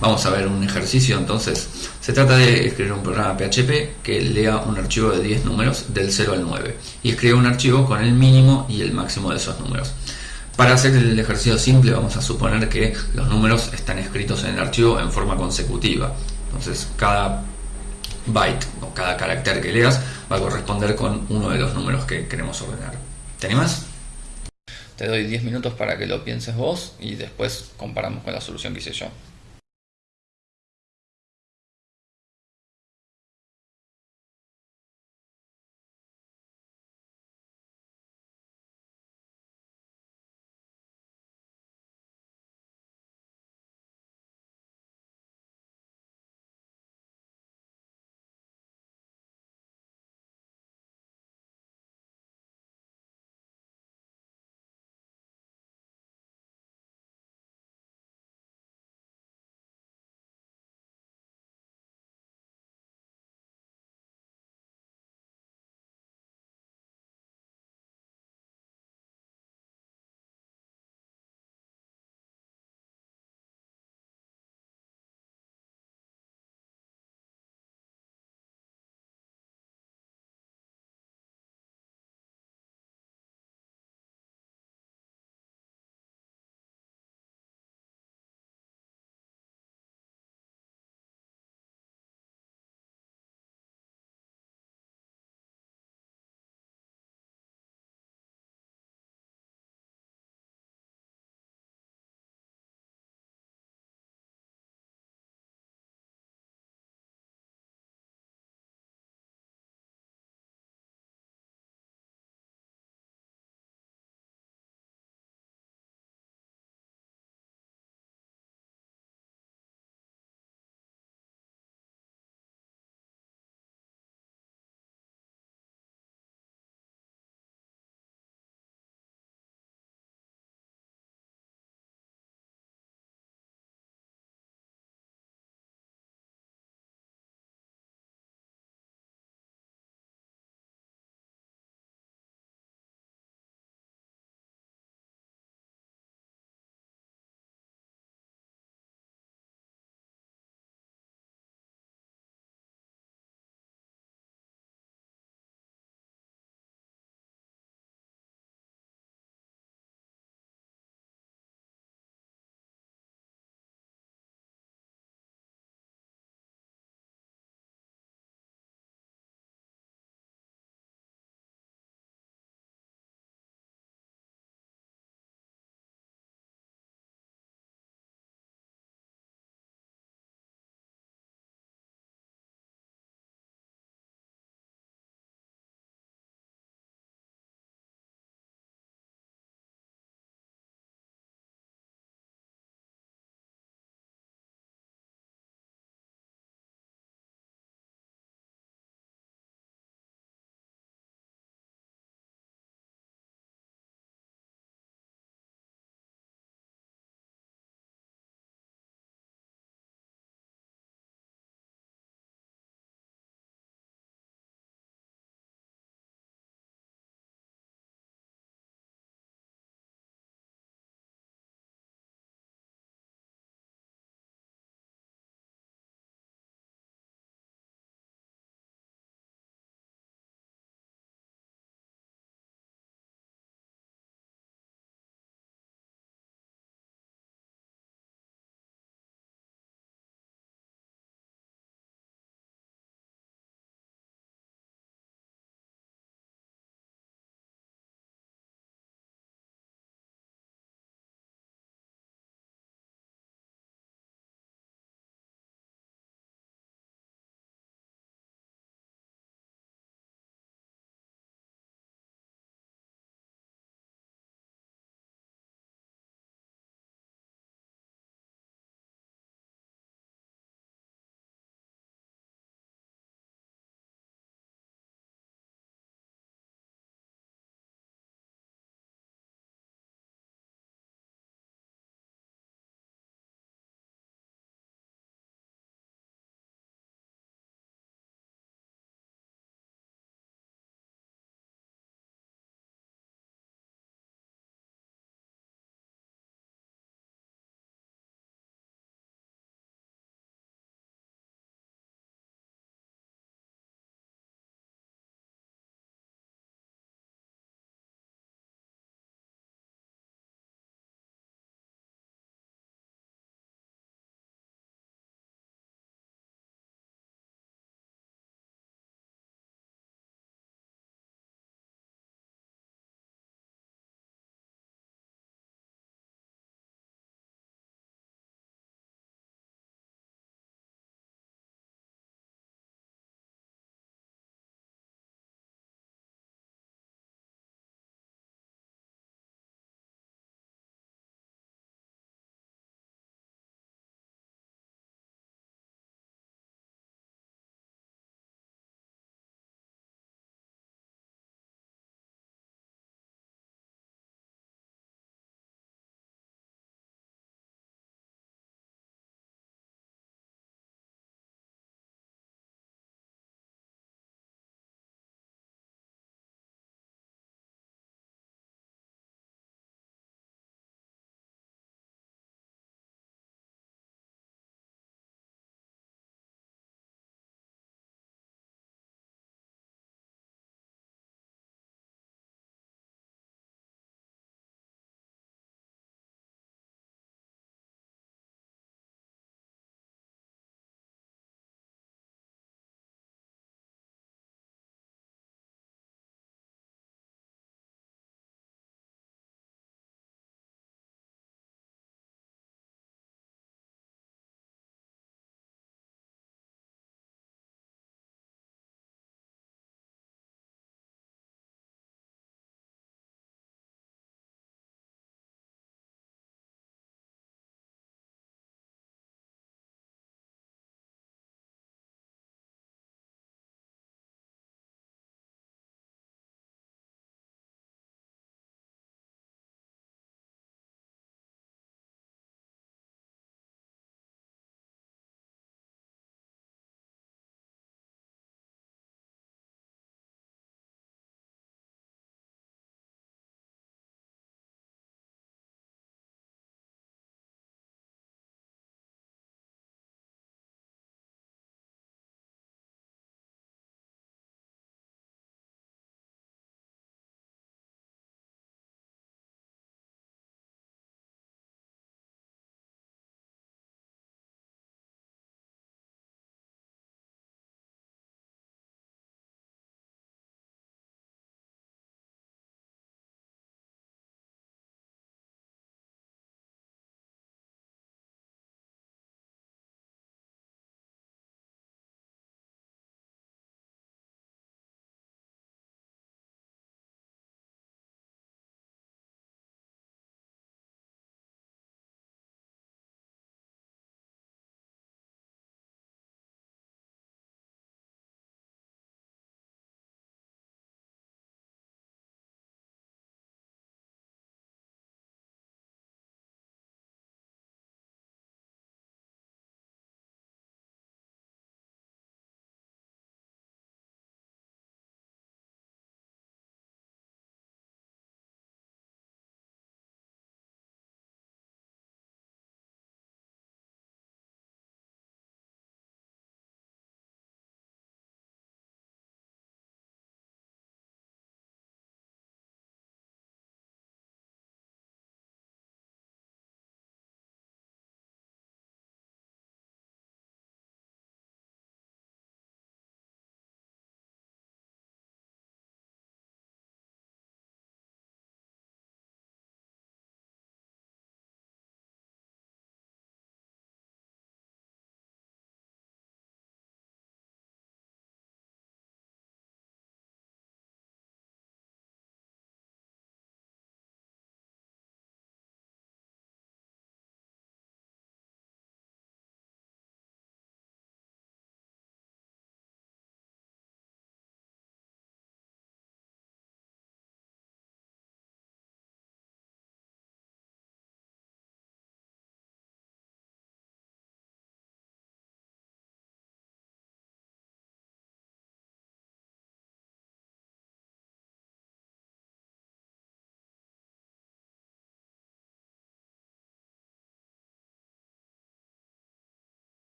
Vamos a ver un ejercicio entonces. Se trata de escribir un programa PHP que lea un archivo de 10 números del 0 al 9 y escribe un archivo con el mínimo y el máximo de esos números. Para hacer el ejercicio simple vamos a suponer que los números están escritos en el archivo en forma consecutiva. Entonces cada byte o cada carácter que leas va a corresponder con uno de los números que queremos ordenar. ¿Te animas? Te doy 10 minutos para que lo pienses vos y después comparamos con la solución que hice yo.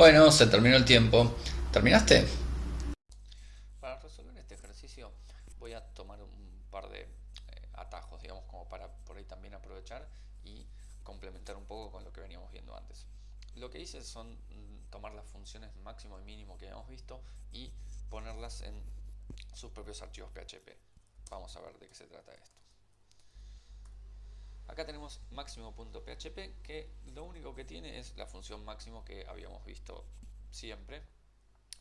Bueno, se terminó el tiempo. ¿Terminaste? Para resolver este ejercicio voy a tomar un par de eh, atajos, digamos, como para por ahí también aprovechar y complementar un poco con lo que veníamos viendo antes. Lo que hice son mm, tomar las funciones máximo y mínimo que habíamos visto y ponerlas en sus propios archivos PHP. Vamos a ver de qué se trata esto. Acá tenemos máximo.php que lo único que tiene es la función máximo que habíamos visto siempre.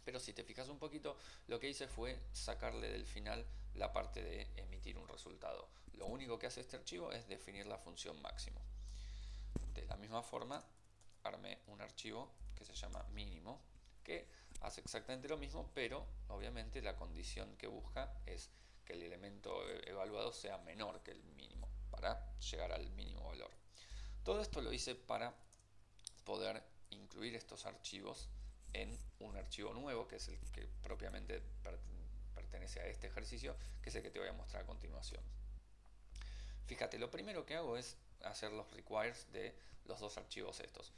Pero si te fijas un poquito, lo que hice fue sacarle del final la parte de emitir un resultado. Lo único que hace este archivo es definir la función máximo. De la misma forma, armé un archivo que se llama mínimo, que hace exactamente lo mismo, pero obviamente la condición que busca es que el elemento evaluado sea menor que el mínimo para llegar al mínimo valor. Todo esto lo hice para poder incluir estos archivos en un archivo nuevo, que es el que propiamente pertenece a este ejercicio, que es el que te voy a mostrar a continuación. Fíjate, lo primero que hago es hacer los requires de los dos archivos estos.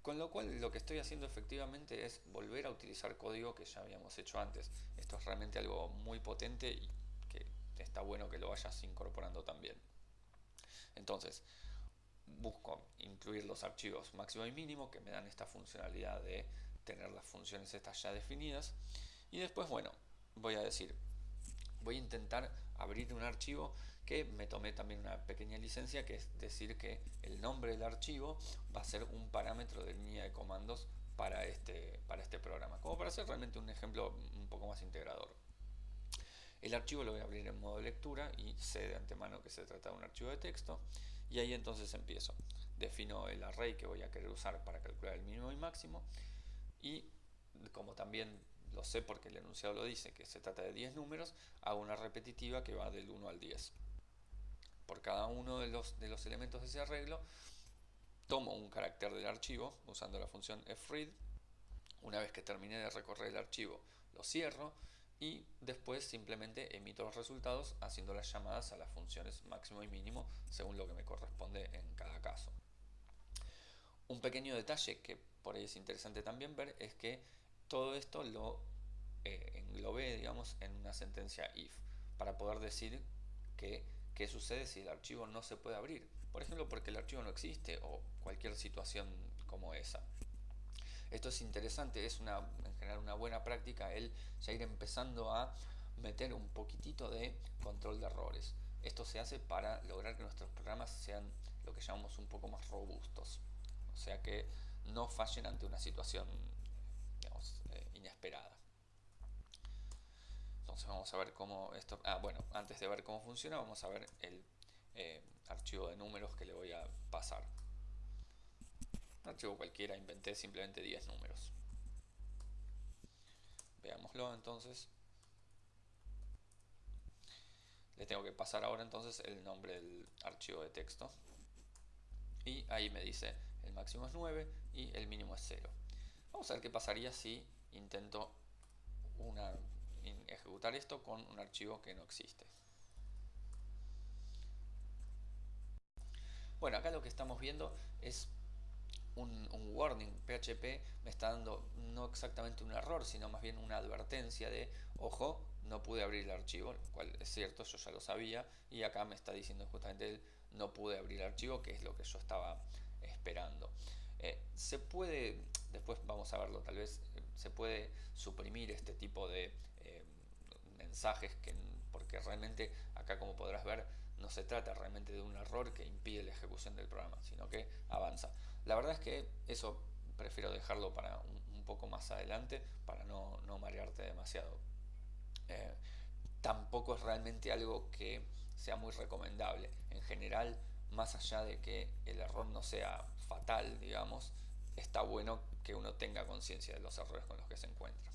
Con lo cual lo que estoy haciendo efectivamente es volver a utilizar código que ya habíamos hecho antes. Esto es realmente algo muy potente y que está bueno que lo vayas incorporando también. Entonces, busco incluir los archivos máximo y mínimo que me dan esta funcionalidad de tener las funciones estas ya definidas. Y después, bueno, voy a decir, voy a intentar abrir un archivo que me tomé también una pequeña licencia, que es decir que el nombre del archivo va a ser un parámetro de línea de comandos para este, para este programa, como para hacer realmente un ejemplo un poco más integrador. El archivo lo voy a abrir en modo lectura y sé de antemano que se trata de un archivo de texto y ahí entonces empiezo. Defino el array que voy a querer usar para calcular el mínimo y máximo y como también lo sé porque el enunciado lo dice que se trata de 10 números, hago una repetitiva que va del 1 al 10. Por cada uno de los, de los elementos de ese arreglo tomo un carácter del archivo usando la función fread. Una vez que terminé de recorrer el archivo lo cierro y después simplemente emito los resultados haciendo las llamadas a las funciones máximo y mínimo según lo que me corresponde en cada caso. Un pequeño detalle que por ahí es interesante también ver es que todo esto lo eh, englobé digamos, en una sentencia if para poder decir que qué sucede si el archivo no se puede abrir. Por ejemplo, porque el archivo no existe o cualquier situación como esa. Esto es interesante, es en general una buena práctica el ya ir empezando a meter un poquitito de control de errores. Esto se hace para lograr que nuestros programas sean lo que llamamos un poco más robustos. O sea que no fallen ante una situación eh, inesperada. Entonces vamos a ver cómo esto... Ah, bueno, antes de ver cómo funciona, vamos a ver el eh, archivo de números que le voy a pasar un archivo cualquiera, inventé simplemente 10 números. Veámoslo entonces. Le tengo que pasar ahora entonces el nombre del archivo de texto. Y ahí me dice el máximo es 9 y el mínimo es 0. Vamos a ver qué pasaría si intento ejecutar esto con un archivo que no existe. Bueno, acá lo que estamos viendo es un, warning PHP me está dando no exactamente un error, sino más bien una advertencia de, ojo, no pude abrir el archivo, lo cual es cierto, yo ya lo sabía, y acá me está diciendo justamente el no pude abrir el archivo, que es lo que yo estaba esperando. Eh, se puede, después vamos a verlo tal vez, se puede suprimir este tipo de eh, mensajes que, porque realmente acá como podrás ver no se trata realmente de un error que impide la ejecución del programa, sino que avanza. La verdad es que eso prefiero dejarlo para un, poco más adelante para no, marearte demasiado. Eh, tampoco es realmente algo que sea muy recomendable. En general, más allá de que el error no sea fatal, digamos, está bueno que uno tenga conciencia de los errores con los que se encuentra.